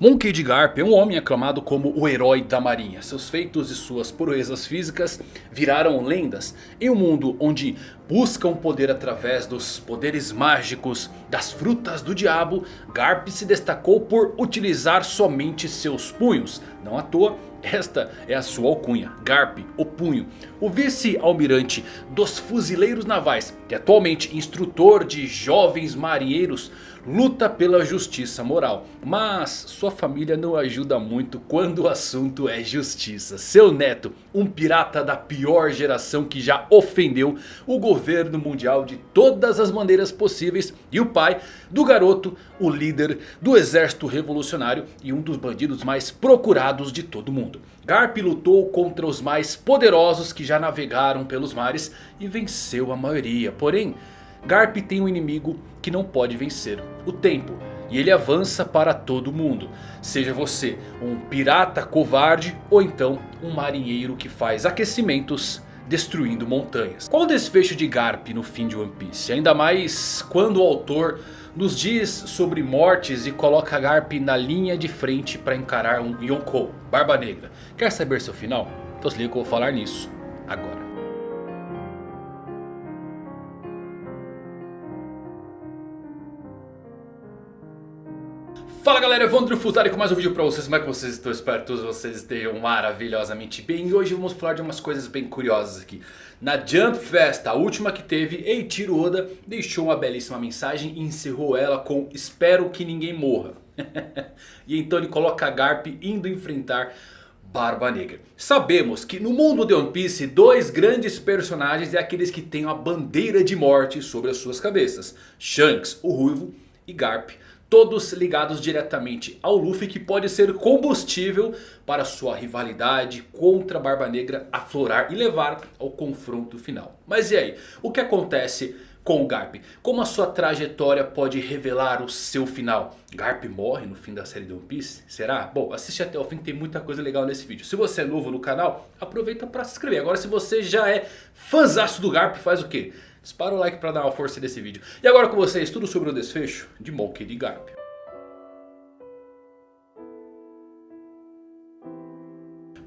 Monkey D. Garp é um homem aclamado como o herói da marinha. Seus feitos e suas proezas físicas viraram lendas em um mundo onde buscam poder através dos poderes mágicos das frutas do diabo. Garp se destacou por utilizar somente seus punhos. Não à toa, esta é a sua alcunha, Garp, o punho. O vice-almirante dos fuzileiros navais, que é atualmente instrutor de jovens marinheiros, luta pela justiça moral. Mas sua família não ajuda muito quando o assunto é justiça. Seu neto, um pirata da pior geração que já ofendeu o governo mundial de todas as maneiras possíveis. E o pai do garoto, o líder do exército revolucionário e um dos bandidos mais procurados de todo mundo. Garp lutou contra os mais poderosos que já navegaram pelos mares e venceu a maioria. Porém... Garp tem um inimigo que não pode vencer, o tempo. E ele avança para todo mundo. Seja você um pirata covarde ou então um marinheiro que faz aquecimentos destruindo montanhas. Qual o desfecho de Garp no fim de One Piece? Ainda mais quando o autor nos diz sobre mortes e coloca Garp na linha de frente para encarar um Yonkou, Barba Negra. Quer saber seu final? Então se liga que eu vou falar nisso agora. Fala galera, Evandro Fusari com mais um vídeo pra vocês, como é que vocês estão? Espero que todos vocês estejam maravilhosamente bem E hoje vamos falar de umas coisas bem curiosas aqui Na Jump Fest, a última que teve, Eiichiro Oda deixou uma belíssima mensagem E encerrou ela com Espero que ninguém morra E então ele coloca a Garp indo enfrentar Barba Negra. Sabemos que no mundo de One Piece, dois grandes personagens é aqueles que têm a bandeira de morte sobre as suas cabeças. Shanks, o Ruivo, e Garp, Todos ligados diretamente ao Luffy que pode ser combustível para sua rivalidade contra a Barba Negra aflorar e levar ao confronto final. Mas e aí? O que acontece com o Garp? Como a sua trajetória pode revelar o seu final? Garp morre no fim da série de One Piece? Será? Bom, assiste até o fim, tem muita coisa legal nesse vídeo. Se você é novo no canal, aproveita para se inscrever. Agora se você já é fãzaço do Garp, faz o quê? Dispara o like para dar uma força nesse vídeo. E agora com vocês, tudo sobre o desfecho de Monkey D. Garp.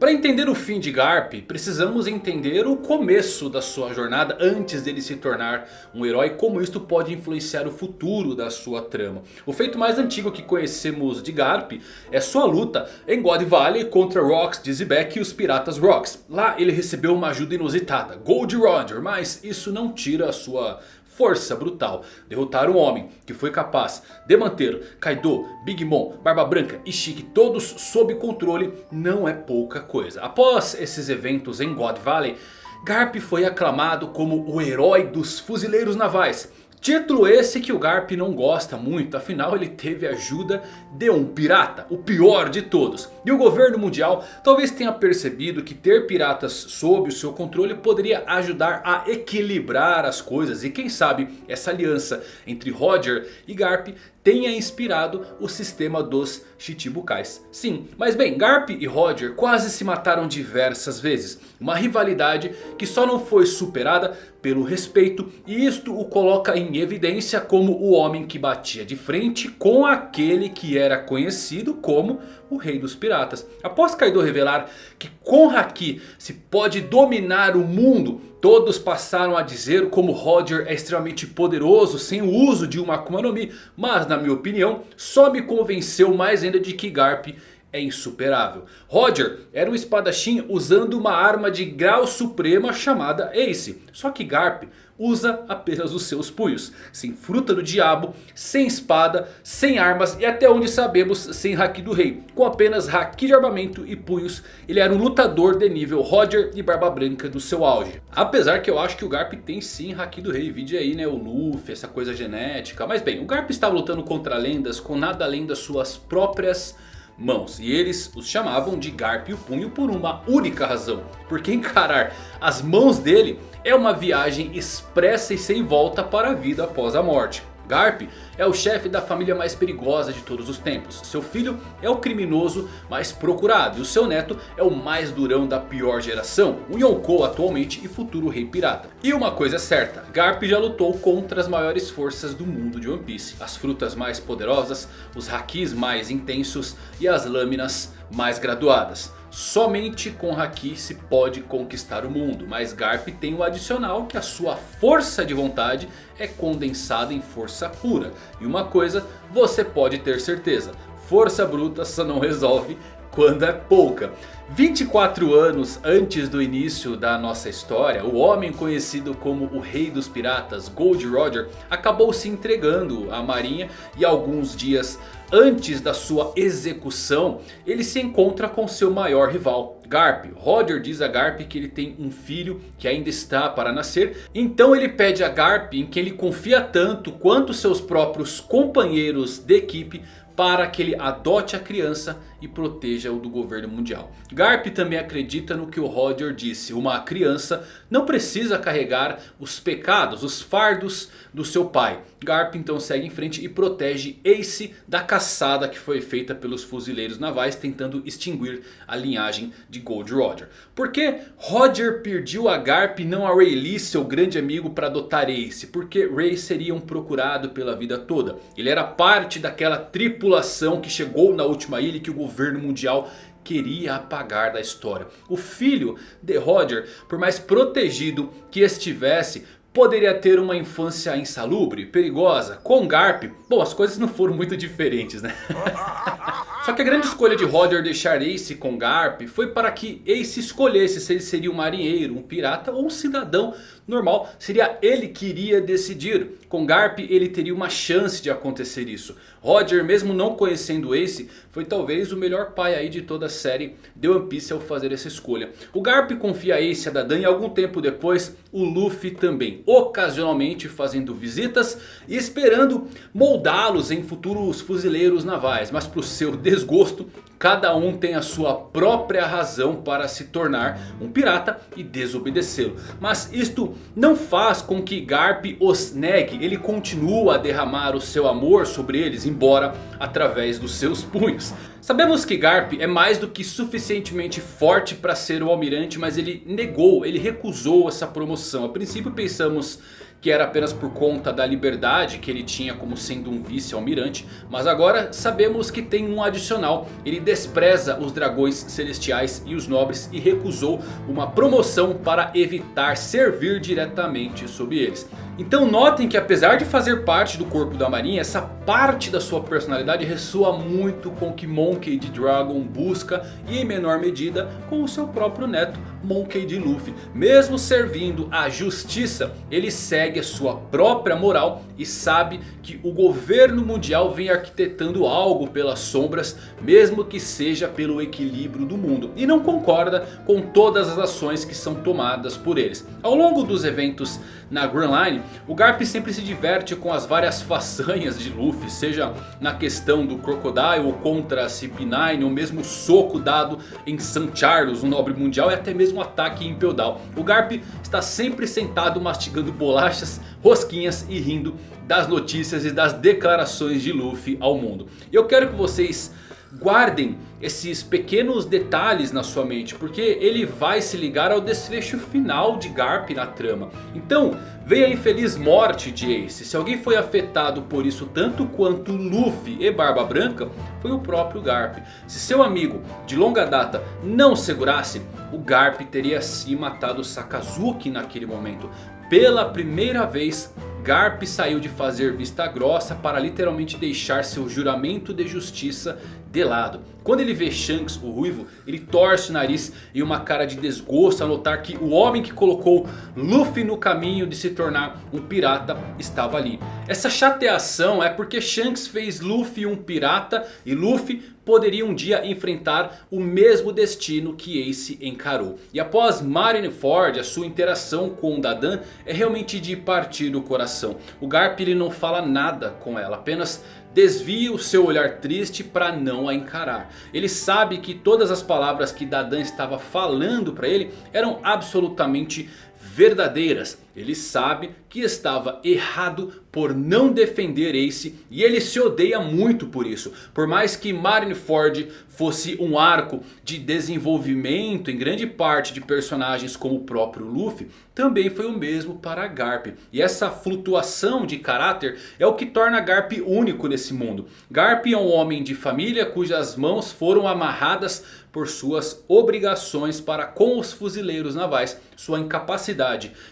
Para entender o fim de Garp, precisamos entender o começo da sua jornada antes dele se tornar um herói, como isto pode influenciar o futuro da sua trama. O feito mais antigo que conhecemos de Garp é sua luta em God Valley contra Rocks, Dizzyback e os Piratas Rocks. Lá ele recebeu uma ajuda inusitada, Gold Roger, mas isso não tira a sua força brutal. Derrotar um homem que foi capaz de manter Kaido, Big Mom, Barba Branca e Shiki todos sob controle não é pouca coisa. Após esses eventos em God Valley, Garp foi aclamado como o herói dos fuzileiros navais. Título esse que o Garp não gosta muito, afinal ele teve ajuda de um pirata, o pior de todos. E o governo mundial talvez tenha percebido que ter piratas sob o seu controle poderia ajudar a equilibrar as coisas. E quem sabe essa aliança entre Roger e Garp tenha inspirado o sistema dos Chichibukais. Sim, mas bem, Garp e Roger quase se mataram diversas vezes. Uma rivalidade que só não foi superada pelo respeito. E isto o coloca em evidência como o homem que batia de frente com aquele que era conhecido como o rei dos piratas. Após Kaido revelar que com Haki se pode dominar o mundo... Todos passaram a dizer como Roger é extremamente poderoso sem o uso de uma Akuma no Mi. Mas na minha opinião só me convenceu mais ainda de que Garp é insuperável. Roger era um espadachim usando uma arma de grau suprema chamada Ace. Só que Garp usa apenas os seus punhos. Sem fruta do diabo, sem espada, sem armas e até onde sabemos sem Haki do Rei. Com apenas Haki de armamento e punhos, ele era um lutador de nível Roger e Barba Branca do seu auge. Apesar que eu acho que o Garp tem sim Haki do Rei. Vide aí né, o Luffy, essa coisa genética. Mas bem, o Garp estava lutando contra lendas com nada além das suas próprias mãos. E eles os chamavam de Garp e o Punho por uma única razão. Porque encarar as mãos dele é uma viagem expressa e sem volta para a vida após a morte. Garp é o chefe da família mais perigosa de todos os tempos. Seu filho é o criminoso mais procurado. E o seu neto é o mais durão da pior geração. O Yonkou atualmente e futuro rei pirata. E uma coisa é certa. Garp já lutou contra as maiores forças do mundo de One Piece. As frutas mais poderosas, os hakis mais intensos e as lâminas mais graduadas. Somente com Haki se pode conquistar o mundo. Mas Garp tem o adicional que a sua força de vontade é condensada em força pura. E uma coisa você pode ter certeza. Força bruta só não resolve quando é pouca. 24 anos antes do início da nossa história, o homem conhecido como o Rei dos Piratas, Gold Roger, acabou se entregando à marinha e alguns dias antes da sua execução, ele se encontra com seu maior rival, Garp. Roger diz a Garp que ele tem um filho que ainda está para nascer. Então ele pede a Garp em que ele confia tanto quanto seus próprios companheiros de equipe para que ele adote a criança e proteja-o do governo mundial. Garp também acredita no que o Roger disse. Uma criança não precisa carregar os pecados, os fardos do seu pai. Garp então segue em frente e protege Ace da caçada que foi feita pelos fuzileiros navais tentando extinguir a linhagem de Gold Roger. Por que Roger pediu a Garp e não a Rayleigh, seu grande amigo, para adotar Ace? Porque Ray seria um procurado pela vida toda. Ele era parte daquela tripulação que chegou na última ilha que o governo mundial queria apagar da história. O filho de Roger, por mais protegido que estivesse, Poderia ter uma infância insalubre, perigosa, com Garp. Bom, as coisas não foram muito diferentes, né? Só que a grande escolha de Roger deixar Ace com Garp foi para que Ace escolhesse se ele seria um marinheiro, um pirata ou um cidadão normal. Seria ele que iria decidir. Com Garp ele teria uma chance de acontecer isso. Roger, mesmo não conhecendo Ace, foi talvez o melhor pai aí de toda a série de One Piece ao fazer essa escolha. O Garp confia Ace a Dadan e algum tempo depois o Luffy também. Ocasionalmente fazendo visitas e esperando moldá-los em futuros fuzileiros navais. Mas para o seu desgosto, cada um tem a sua própria razão para se tornar um pirata e desobedecê-lo. Mas isto não faz com que Garp os negue. Ele continua a derramar o seu amor sobre eles, embora através dos seus punhos. Sabemos que Garp é mais do que suficientemente forte para ser o almirante, mas ele negou, ele recusou essa promoção. A princípio pensamos que era apenas por conta da liberdade que ele tinha como sendo um vice-almirante. Mas agora sabemos que tem um adicional. Ele despreza os dragões celestiais e os nobres e recusou uma promoção para evitar servir diretamente sob eles. Então notem que apesar de fazer parte do corpo da marinha, essa parte da sua personalidade ressoa muito com o que Monkey D. Dragon busca e em menor medida com o seu próprio neto Monkey D. Luffy. Mesmo servindo a justiça, ele segue a sua própria moral e sabe que o governo mundial vem arquitetando algo pelas sombras, mesmo que seja pelo equilíbrio do mundo. E não concorda com todas as ações que são tomadas por eles. Ao longo dos eventos na Grand Line, o Garp sempre se diverte com as várias façanhas de Luffy. Seja na questão do Crocodile ou contra a CP9, ou mesmo soco dado em St. Charles, um nobre mundial. E até mesmo ataque em Down. O Garp está sempre sentado mastigando bolachas, rosquinhas e rindo das notícias e das declarações de Luffy ao mundo. Eu quero que vocês guardem esses pequenos detalhes na sua mente. Porque ele vai se ligar ao desfecho final de Garp na trama. Então veio a infeliz morte de Ace. Se alguém foi afetado por isso tanto quanto Luffy e Barba Branca. Foi o próprio Garp. Se seu amigo de longa data não segurasse. O Garp teria sim matado Sakazuki naquele momento. Pela primeira vez Garp saiu de fazer vista grossa para literalmente deixar seu juramento de justiça de lado. Quando ele vê Shanks, o ruivo, ele torce o nariz e uma cara de desgosto ao notar que o homem que colocou Luffy no caminho de se tornar um pirata estava ali. Essa chateação é porque Shanks fez Luffy um pirata e Luffy poderia um dia enfrentar o mesmo destino que Ace encarou. E após Marineford, a sua interação com Dadan é realmente de partir o coração. O Garp ele não fala nada com ela, apenas desvia o seu olhar triste para não a encarar. Ele sabe que todas as palavras que Dadan estava falando para ele eram absolutamente verdadeiras. Ele sabe que estava errado por não defender Ace e ele se odeia muito por isso. Por mais que Marineford fosse um arco de desenvolvimento em grande parte de personagens como o próprio Luffy, também foi o mesmo para Garp. E essa flutuação de caráter é o que torna Garp único nesse mundo. Garp é um homem de família cujas mãos foram amarradas por suas obrigações para com os fuzileiros navais. Sua incapacidade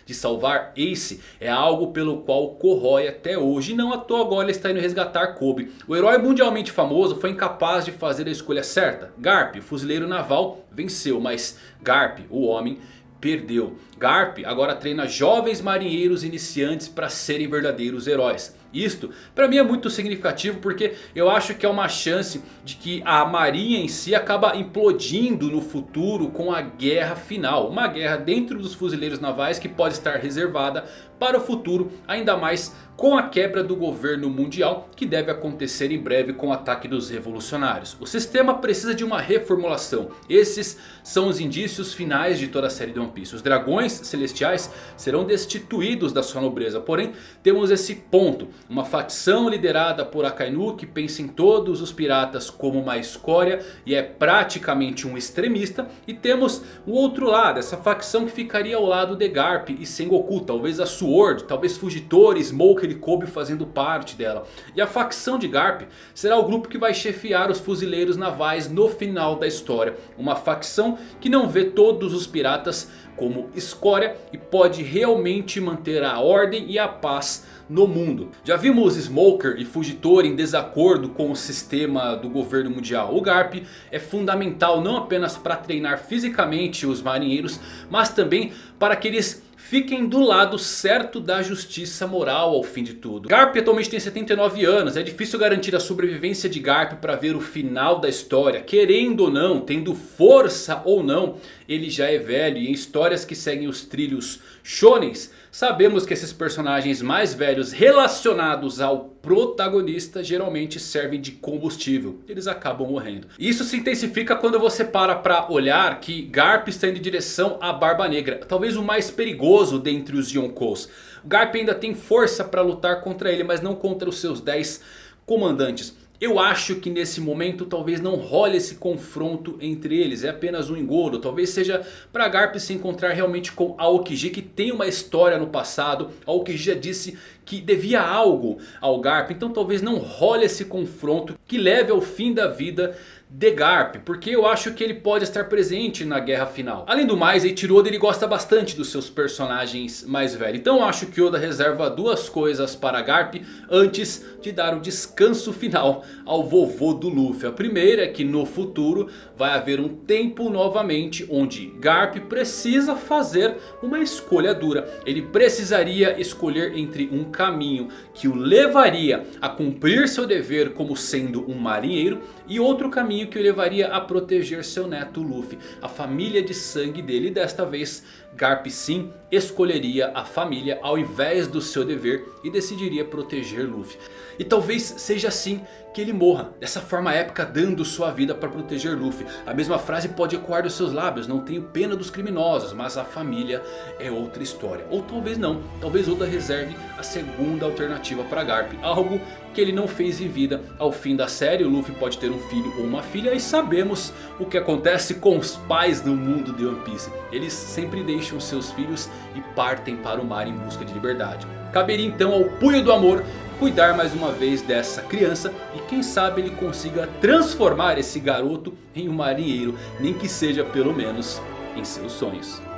de salvar Ace é algo pelo qual corrói até hoje. E não à toa agora está indo resgatar Kobe. O herói mundialmente famoso foi incapaz de fazer a escolha certa. Garp, o fuzileiro naval, venceu. Mas Garp, o homem perdeu. Garp agora treina jovens marinheiros iniciantes para serem verdadeiros heróis. Isto para mim é muito significativo porque eu acho que é uma chance de que a marinha em si acaba implodindo no futuro com a guerra final. Uma guerra dentro dos fuzileiros navais que pode estar reservada para o futuro, ainda mais com a quebra do governo mundial que deve acontecer em breve com o ataque dos revolucionários. O sistema precisa de uma reformulação. Esses são os indícios finais de toda a série de One Piece. Os dragões celestiais serão destituídos da sua nobreza. Porém temos esse ponto. Uma facção liderada por Akainu que pensa em todos os piratas como uma escória e é praticamente um extremista. E temos o outro lado, essa facção que ficaria ao lado de Garp e Sengoku. Talvez a Sword, talvez Fugitori, Smoker e Kobe fazendo parte dela. E a facção de Garp será o grupo que vai chefiar os fuzileiros navais no final da história. Uma facção que não vê todos os piratas como escória e pode realmente manter a ordem e a paz no mundo. Já vimos Smoker e Fugitor em desacordo com o sistema do governo mundial. O Garp é fundamental não apenas para treinar fisicamente os marinheiros, mas também para que eles fiquem do lado certo da justiça moral ao fim de tudo. Garp atualmente tem 79 anos, é difícil garantir a sobrevivência de Garp para ver o final da história. Querendo ou não, tendo força ou não, ele já é velho e em histórias que seguem os trilhos shonens, sabemos que esses personagens mais velhos relacionados ao protagonista geralmente servem de combustível. Eles acabam morrendo. Isso se intensifica quando você para para olhar que Garp está indo em direção à Barba Negra. Talvez o mais perigoso dentre os Yonkous. Garp ainda tem força para lutar contra ele, mas não contra os seus 10 comandantes. Eu acho que nesse momento talvez não role esse confronto entre eles. É apenas um engodo. Talvez seja para Garp se encontrar realmente com Aokiji que tem uma história no passado. Aokiji já disse que devia algo ao Garp. Então talvez não role esse confronto que leve ao fim da vida de Garp, porque eu acho que ele pode estar presente na guerra final. Além do mais, Eiichiro Oda ele gosta bastante dos seus personagens mais velhos. Então eu acho que Oda reserva duas coisas para Garp antes de dar o descanso final ao vovô do Luffy. A primeira é que no futuro vai haver um tempo novamente onde Garp precisa fazer uma escolha dura. Ele precisaria escolher entre um caminho que o levaria a cumprir seu dever como sendo um marinheiro e outro caminho que o levaria a proteger seu neto Luffy, a família de sangue dele. Desta vez Garp sim escolheria a família ao invés do seu dever e decidiria proteger Luffy. E talvez seja assim que ele morra, dessa forma épica dando sua vida para proteger Luffy. A mesma frase pode ecoar dos seus lábios, não tenho pena dos criminosos, mas a família é outra história. Ou talvez não, talvez Oda reserve a segunda alternativa para Garp, algo que ele não fez em vida. Ao fim da série o Luffy pode ter um filho ou uma filha e sabemos o que acontece com os pais no mundo de One Piece. Eles sempre deixam seus filhos e partem para o mar em busca de liberdade. Caberia então ao punho do amor cuidar mais uma vez dessa criança e quem sabe ele consiga transformar esse garoto em um marinheiro, nem que seja pelo menos em seus sonhos.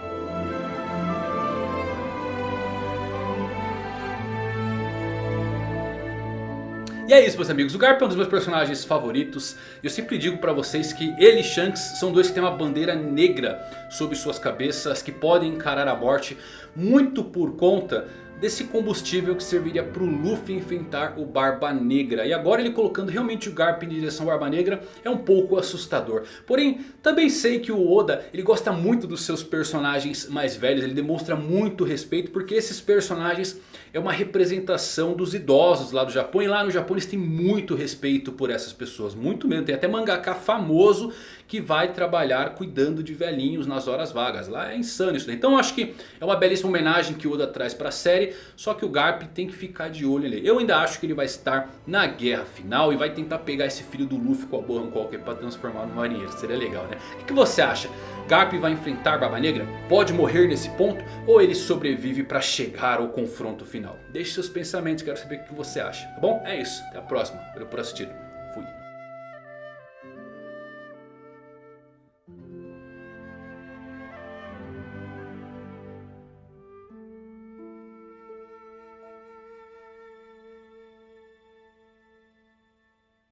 E é isso meus amigos, o Garp é um dos meus personagens favoritos. Eu sempre digo pra vocês que ele e Shanks são dois que têm uma bandeira negra sobre suas cabeças. Que podem encarar a morte muito por conta desse combustível que serviria para o Luffy enfrentar o Barba Negra. E agora ele colocando realmente o Garp em direção ao Barba Negra é um pouco assustador. Porém, também sei que o Oda ele gosta muito dos seus personagens mais velhos. Ele demonstra muito respeito porque esses personagens é uma representação dos idosos lá do Japão. E lá no Japão eles têm muito respeito por essas pessoas. Muito mesmo. Tem até mangaka famoso que vai trabalhar cuidando de velhinhos nas horas vagas. Lá é insano isso. Então eu acho que é uma belíssima homenagem que o Oda traz para a série. Só que o Garp tem que ficar de olho nele. Eu ainda acho que ele vai estar na guerra final. E vai tentar pegar esse filho do Luffy com a Bohan Qualquer para transformar no marinheiro. Seria legal né? O que você acha? Garp vai enfrentar Barba Negra? Pode morrer nesse ponto? Ou ele sobrevive para chegar ao confronto final? Deixe seus pensamentos, quero saber o que você acha, tá bom? É isso, até a próxima, valeu por assistir.